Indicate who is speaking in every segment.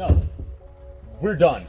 Speaker 1: No. We're done.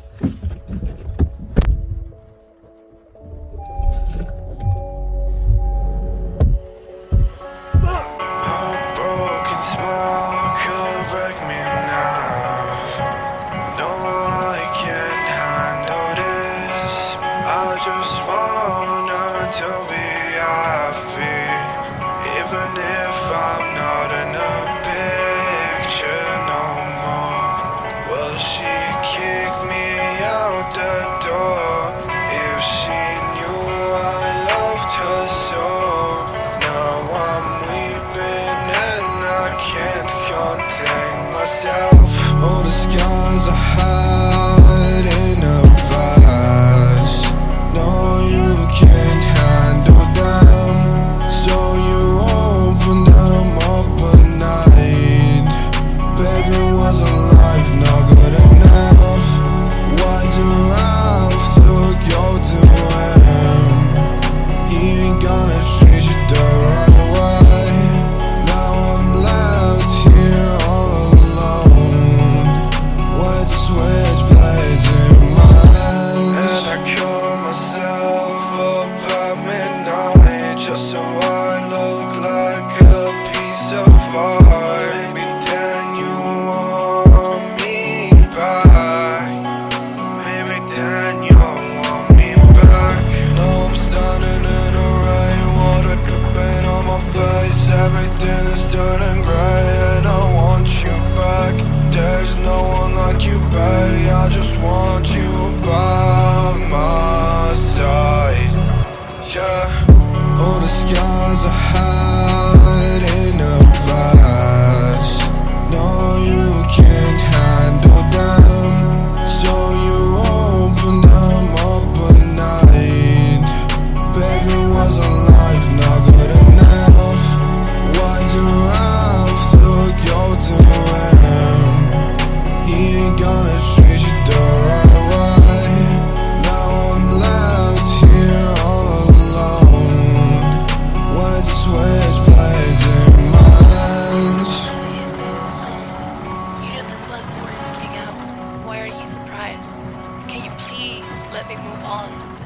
Speaker 2: the skies hell scars are high. people on.